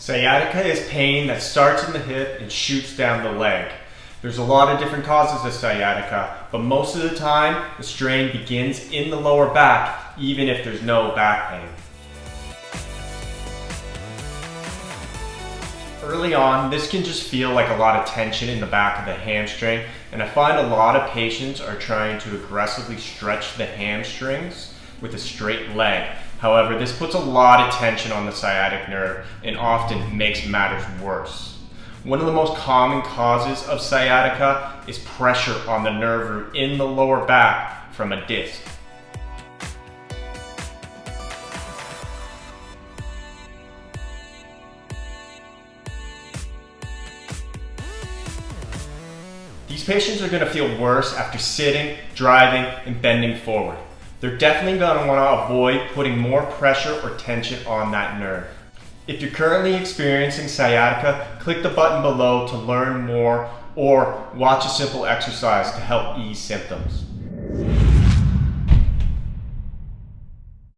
Sciatica is pain that starts in the hip and shoots down the leg. There's a lot of different causes of sciatica, but most of the time, the strain begins in the lower back, even if there's no back pain. Early on, this can just feel like a lot of tension in the back of the hamstring, and I find a lot of patients are trying to aggressively stretch the hamstrings with a straight leg. However, this puts a lot of tension on the sciatic nerve and often makes matters worse. One of the most common causes of sciatica is pressure on the nerve root in the lower back from a disc. These patients are going to feel worse after sitting, driving, and bending forward. They're definitely going to want to avoid putting more pressure or tension on that nerve. If you're currently experiencing sciatica, click the button below to learn more or watch a simple exercise to help ease symptoms.